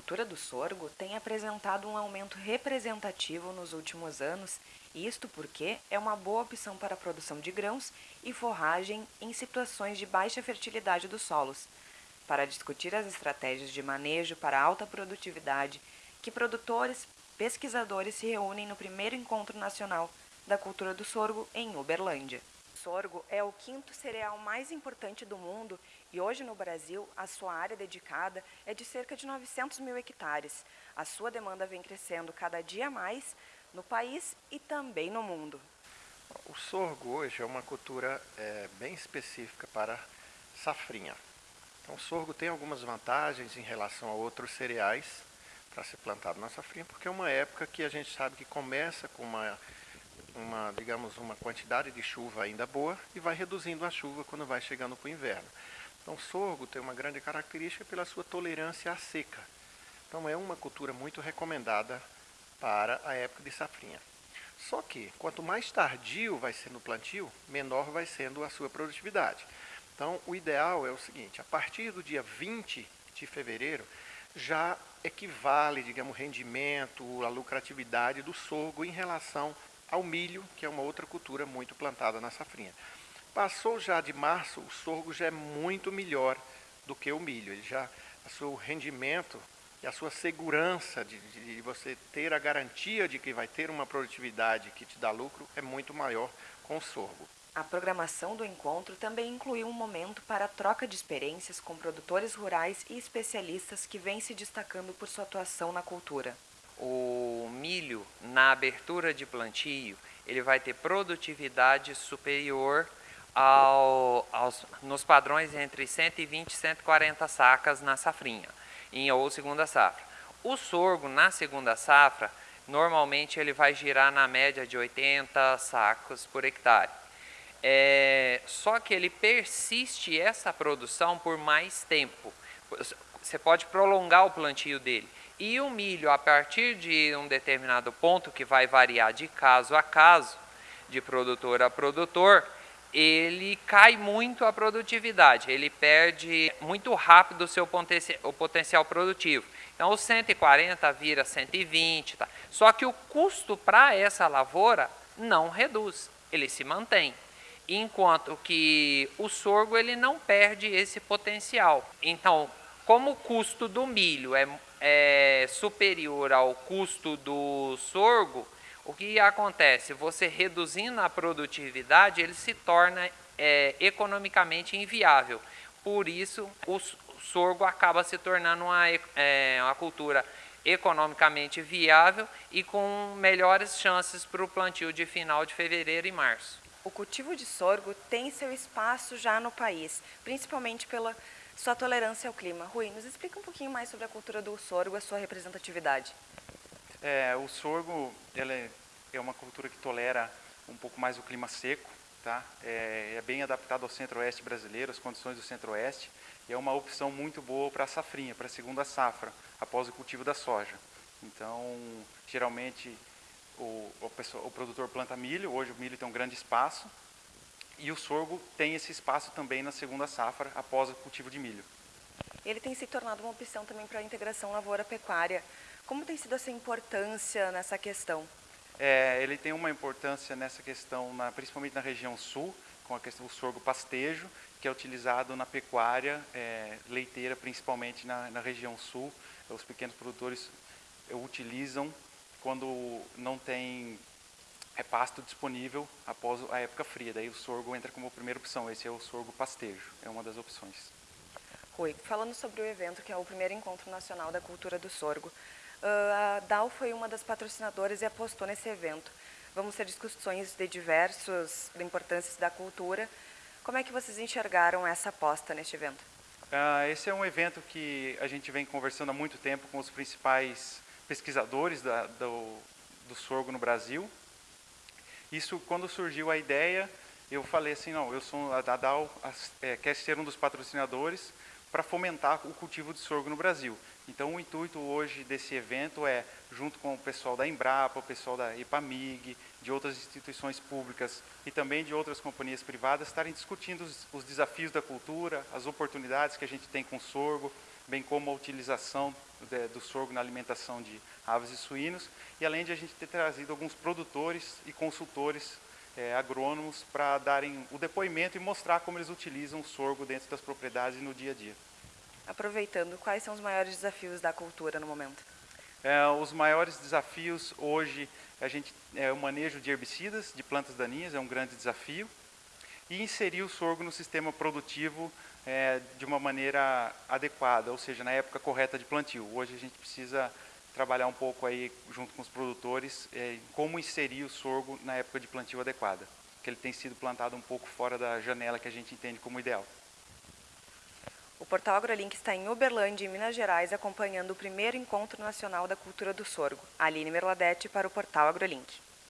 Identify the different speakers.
Speaker 1: do sorgo tem apresentado um aumento representativo nos últimos anos, isto porque é uma boa opção para a produção de grãos e forragem em situações de baixa fertilidade dos solos. Para discutir as estratégias de manejo para alta produtividade, que produtores, pesquisadores se reúnem no primeiro encontro nacional da cultura do sorgo em Uberlândia sorgo é o quinto cereal mais importante do mundo e hoje no Brasil a sua área dedicada é de cerca de 900 mil hectares. A sua demanda vem crescendo cada dia mais no país e também no mundo.
Speaker 2: O sorgo hoje é uma cultura é, bem específica para safrinha. Então o sorgo tem algumas vantagens em relação a outros cereais para ser plantado na safrinha, porque é uma época que a gente sabe que começa com uma uma, digamos, uma quantidade de chuva ainda boa e vai reduzindo a chuva quando vai chegando para o inverno. Então, sorgo tem uma grande característica pela sua tolerância à seca. Então, é uma cultura muito recomendada para a época de safrinha. Só que, quanto mais tardio vai sendo o plantio, menor vai sendo a sua produtividade. Então, o ideal é o seguinte, a partir do dia 20 de fevereiro, já equivale, digamos, o rendimento, a lucratividade do sorgo em relação ao milho, que é uma outra cultura muito plantada na safrinha. Passou já de março, o sorgo já é muito melhor do que o milho. Ele já, o seu rendimento e a sua segurança de, de, você ter a garantia de que vai ter uma produtividade que te dá lucro é muito maior com o sorgo.
Speaker 1: A programação do encontro também incluiu um momento para troca de experiências com produtores rurais e especialistas que vêm se destacando por sua atuação na cultura
Speaker 3: o milho na abertura de plantio ele vai ter produtividade superior ao, aos, nos padrões entre 120 e 140 sacas na safrinha, em ou segunda safra. O sorgo na segunda safra, normalmente ele vai girar na média de 80 sacos por hectare. É, só que ele persiste essa produção por mais tempo. Você pode prolongar o plantio dele. E o milho, a partir de um determinado ponto, que vai variar de caso a caso, de produtor a produtor, ele cai muito a produtividade, ele perde muito rápido o seu potencial, o potencial produtivo. Então, o 140 vira 120, tá? só que o custo para essa lavoura não reduz, ele se mantém. Enquanto que o sorgo ele não perde esse potencial. Então, como o custo do milho é é, superior ao custo do sorgo, o que acontece? Você reduzindo a produtividade, ele se torna é, economicamente inviável. Por isso, o sorgo acaba se tornando uma, é, uma cultura economicamente viável e com melhores chances para o plantio de final de fevereiro e março.
Speaker 1: O cultivo de sorgo tem seu espaço já no país, principalmente pela sua tolerância ao clima. Rui, nos explica um pouquinho mais sobre a cultura do sorgo, a sua representatividade.
Speaker 4: É, o sorgo é, é uma cultura que tolera um pouco mais o clima seco, tá? É, é bem adaptado ao centro-oeste brasileiro, as condições do centro-oeste, e é uma opção muito boa para a safrinha, para a segunda safra, após o cultivo da soja. Então, geralmente, o, o, pessoa, o produtor planta milho, hoje o milho tem um grande espaço, e o sorgo tem esse espaço também na segunda safra, após o cultivo de milho.
Speaker 1: Ele tem se tornado uma opção também para a integração lavoura-pecuária. Como tem sido essa importância nessa questão?
Speaker 4: É, ele tem uma importância nessa questão, na, principalmente na região sul, com a questão do sorgo pastejo, que é utilizado na pecuária é, leiteira, principalmente na, na região sul. Os pequenos produtores utilizam quando não tem é pasto disponível após a época fria. Daí o sorgo entra como primeira opção. Esse é o sorgo pastejo, é uma das opções.
Speaker 1: Rui, falando sobre o evento, que é o primeiro encontro nacional da cultura do sorgo, a DAO foi uma das patrocinadoras e apostou nesse evento. Vamos ter discussões de diversos de importâncias da cultura. Como é que vocês enxergaram essa aposta neste evento?
Speaker 4: Uh, esse é um evento que a gente vem conversando há muito tempo com os principais pesquisadores da, do, do sorgo no Brasil, isso, quando surgiu a ideia, eu falei assim, não, eu sou a Dadal, é, quer ser um dos patrocinadores para fomentar o cultivo de sorgo no Brasil. Então, o intuito hoje desse evento é, junto com o pessoal da Embrapa, o pessoal da EPAMIG, de outras instituições públicas e também de outras companhias privadas, estarem discutindo os, os desafios da cultura, as oportunidades que a gente tem com o sorgo, bem como a utilização de, do sorgo na alimentação de aves e suínos, e além de a gente ter trazido alguns produtores e consultores é, agrônomos para darem o depoimento e mostrar como eles utilizam o sorgo dentro das propriedades no dia a dia.
Speaker 1: Aproveitando, quais são os maiores desafios da cultura no momento?
Speaker 4: É, os maiores desafios hoje a gente é o manejo de herbicidas, de plantas daninhas, é um grande desafio, e inserir o sorgo no sistema produtivo é, de uma maneira adequada, ou seja, na época correta de plantio. Hoje a gente precisa trabalhar um pouco aí junto com os produtores é, como inserir o sorgo na época de plantio adequada, que ele tem sido plantado um pouco fora da janela que a gente entende como ideal.
Speaker 1: O portal AgroLink está em Uberlândia, em Minas Gerais, acompanhando o primeiro Encontro Nacional da Cultura do Sorgo. Aline Merladete para o portal AgroLink.